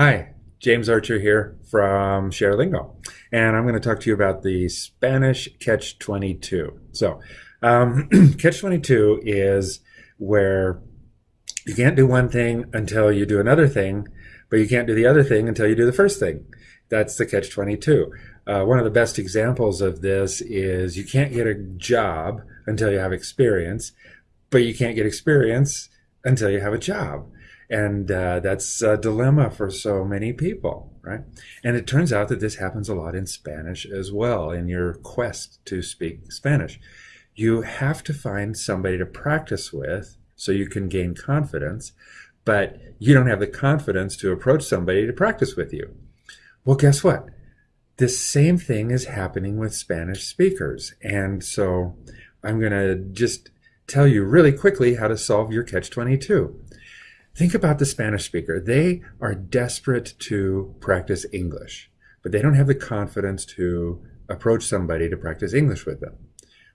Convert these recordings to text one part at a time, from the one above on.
Hi, James Archer here from ShareLingo, and I'm going to talk to you about the Spanish Catch 22. So, um, Catch 22 is where you can't do one thing until you do another thing, but you can't do the other thing until you do the first thing. That's the Catch 22. Uh, one of the best examples of this is you can't get a job until you have experience, but you can't get experience until you have a job. And uh, that's a dilemma for so many people, right? And it turns out that this happens a lot in Spanish as well, in your quest to speak Spanish. You have to find somebody to practice with so you can gain confidence, but you don't have the confidence to approach somebody to practice with you. Well, guess what? This same thing is happening with Spanish speakers. And so I'm going to just tell you really quickly how to solve your catch 22. Think about the Spanish speaker. They are desperate to practice English, but they don't have the confidence to approach somebody to practice English with them.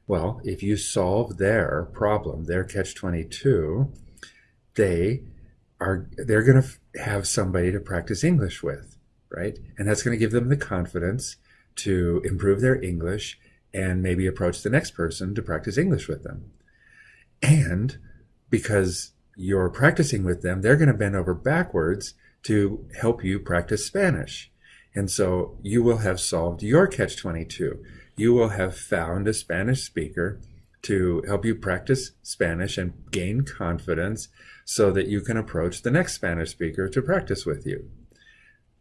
Well, if you solve their problem, their catch-22, they are they're going to have somebody to practice English with, right? And that's going to give them the confidence to improve their English and maybe approach the next person to practice English with them. And because you're practicing with them, they're going to bend over backwards to help you practice Spanish. And so you will have solved your catch 22. You will have found a Spanish speaker to help you practice Spanish and gain confidence so that you can approach the next Spanish speaker to practice with you.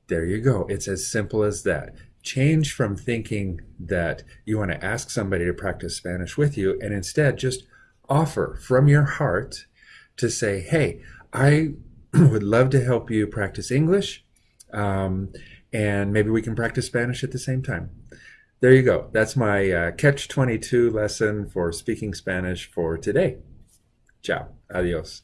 There you go. It's as simple as that. Change from thinking that you want to ask somebody to practice Spanish with you and instead just offer from your heart to say, hey, I would love to help you practice English, um, and maybe we can practice Spanish at the same time. There you go. That's my uh, Catch 22 lesson for speaking Spanish for today. Ciao. Adios.